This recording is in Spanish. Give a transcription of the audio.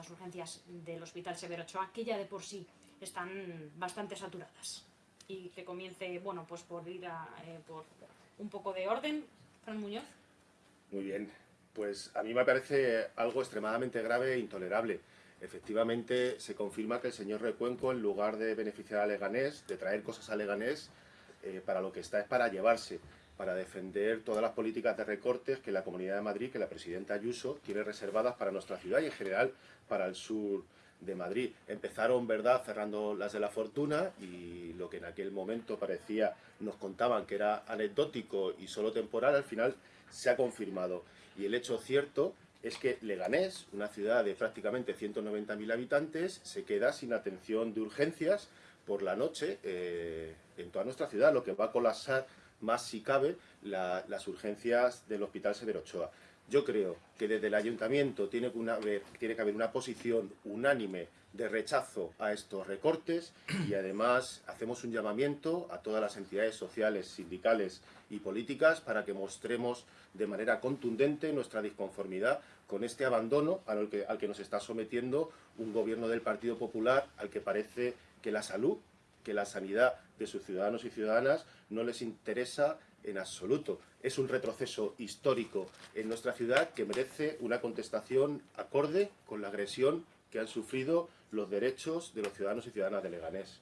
las urgencias del Hospital Severo Ochoa, que ya de por sí están bastante saturadas. Y que comience, bueno, pues por ir a, eh, por un poco de orden. Fran Muñoz. Muy bien, pues a mí me parece algo extremadamente grave e intolerable. Efectivamente, se confirma que el señor Recuenco, en lugar de beneficiar a Leganés, de traer cosas a Leganés, eh, para lo que está es para llevarse, para defender todas las políticas de recortes que la Comunidad de Madrid, que la presidenta Ayuso, tiene reservadas para nuestra ciudad y en general para el sur de Madrid. Empezaron, ¿verdad?, cerrando las de la fortuna y lo que en aquel momento parecía, nos contaban que era anecdótico y solo temporal, al final se ha confirmado. Y el hecho cierto es que Leganés, una ciudad de prácticamente 190.000 habitantes, se queda sin atención de urgencias por la noche eh, en toda nuestra ciudad, lo que va a colapsar más si cabe las urgencias del Hospital Severo Ochoa. Yo creo que desde el Ayuntamiento tiene que, haber, tiene que haber una posición unánime de rechazo a estos recortes y además hacemos un llamamiento a todas las entidades sociales, sindicales y políticas para que mostremos de manera contundente nuestra disconformidad con este abandono al que nos está sometiendo un gobierno del Partido Popular al que parece que la salud, que la sanidad de sus ciudadanos y ciudadanas no les interesa en absoluto. Es un retroceso histórico en nuestra ciudad que merece una contestación acorde con la agresión que han sufrido los derechos de los ciudadanos y ciudadanas de Leganés.